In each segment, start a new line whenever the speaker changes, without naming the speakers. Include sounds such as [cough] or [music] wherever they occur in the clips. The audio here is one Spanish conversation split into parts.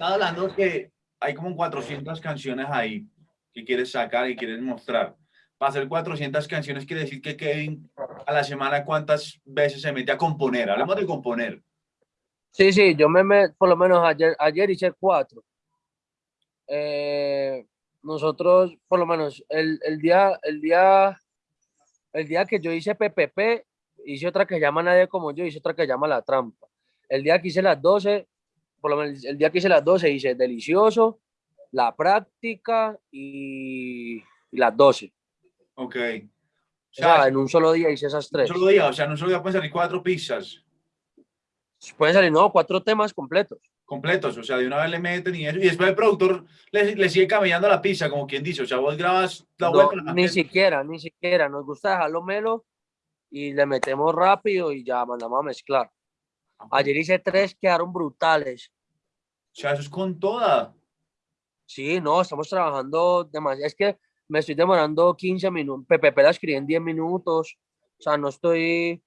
Estaba hablando que hay como 400 canciones ahí que quieres sacar y quieres mostrar. Para hacer 400 canciones quiere decir que Kevin a la semana cuántas veces se mete a componer. Hablemos de componer.
Sí, sí, yo me meto, por lo menos ayer, ayer hice cuatro. Eh, nosotros, por lo menos, el, el, día, el, día, el día que yo hice PPP, hice otra que llama Nadie Como Yo, hice otra que llama La Trampa. El día que hice las 12, por lo menos el día que hice las 12, hice Delicioso, La Práctica y, y las 12.
Ok.
O sea, en un solo día hice esas tres.
Un solo día, o sea, en un solo día pueden salir cuatro pizzas.
Pueden salir, no, cuatro temas completos.
Completos, o sea, de una vez le meten y eso. Y después el productor le, le sigue camellando la pizza, como quien dice. O sea, vos grabas la
No,
vuelta.
ni siquiera, ni siquiera. Nos gusta dejarlo melo y le metemos rápido y ya mandamos a mezclar. Ayer hice tres, quedaron brutales.
O sea, eso es con toda.
Sí, no, estamos trabajando demasiado. Es que me estoy demorando 15 minutos. PPP la escribí en 10 minutos. O sea, no estoy.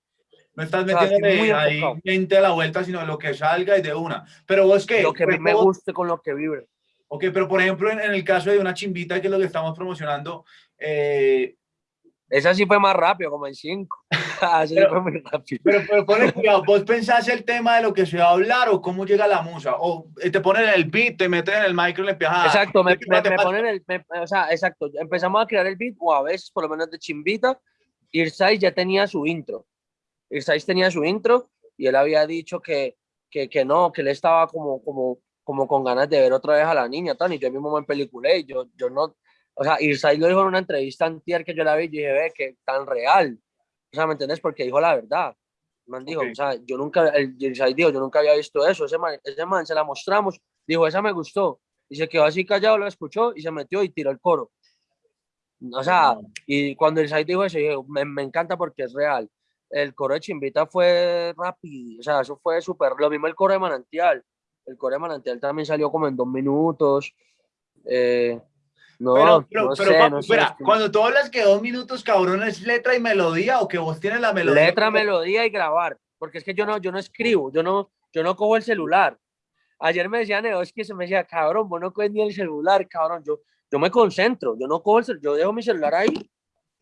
No estás metiendo ahí
enfocado.
mente a la vuelta, sino lo que salga y de una. Pero vos qué?
Lo que
Pues,
me
vos-
guste con lo que vibre.
Ok, pero por ejemplo, en, en el caso de una chimbita, que es lo que estamos promocionando, eh,
Esa sí fue más rápido, como en 5. [laughs] Esa sí
Pero-
fue muy rápido.
pero, pero ponle cuidado, ¿vos pensás el tema de lo que se va a hablar o cómo llega la musa? O eh, te ponen el beat, te meten en el micro y le empiezas a-
Exacto, me,
¿qué
me, me ponen el. me- o sea, exacto. Empezamos a crear el beat, o a veces, por lo menos de chimbita. Irsais ya tenía su intro. Irsais tenía su intro y él había dicho que, que, que no, que él estaba como, como, como con ganas de ver otra vez a la niña, tan, y yo mismo me peliculé. Y yo, yo no. O sea, Irsais lo dijo en una entrevista antier que yo la vi y dije, ve, que tan real. O sea, ¿me entiendes? Porque dijo la verdad. El Man dijo,
Ok.
o sea, yo nunca, el Irsais dijo, yo nunca había visto eso. Ese man, ese man se la mostramos, dijo, esa me gustó y se quedó así callado, lo escuchó y se metió y tiró el coro. O sea, y cuando site dijo eso, dije, me, me encanta porque es real. El coro de Chimbita fue rápido, o sea, eso fue súper, lo mismo el coro de Manantial. El coro de Manantial también salió como en dos minutos. Eh, no,
Pero, pero,
no
pero,
sé, no sé,
espera,
es que-
cuando tú hablas que dos minutos, cabrón, es letra y melodía o que vos tienes la melodía.
letra, melodía y grabar, porque es que yo no, yo no escribo, yo no, yo no cojo el celular. Ayer me decía Neo, es que se me decía, cabrón, vos no coges ni el celular, cabrón, yo, yo me concentro, yo no cojo el celular, yo dejo mi celular ahí,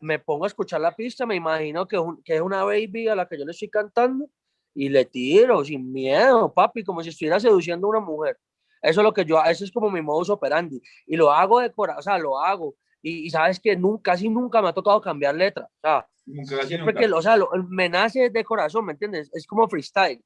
me pongo a escuchar la pista, me imagino que que es una baby a la que yo le estoy cantando y le tiro sin miedo, papi, como si estuviera seduciendo a una mujer. Eso es lo que yo, eso es como mi modus operandi. Y lo hago de corazón, o sea, lo hago. Y, y sabes que nunca, casi nunca me ha tocado cambiar letra. O sea,
Nunca,
siempre
nunca.
que, o sea, lo- me nace de corazón, ¿me entiendes? Es como freestyle.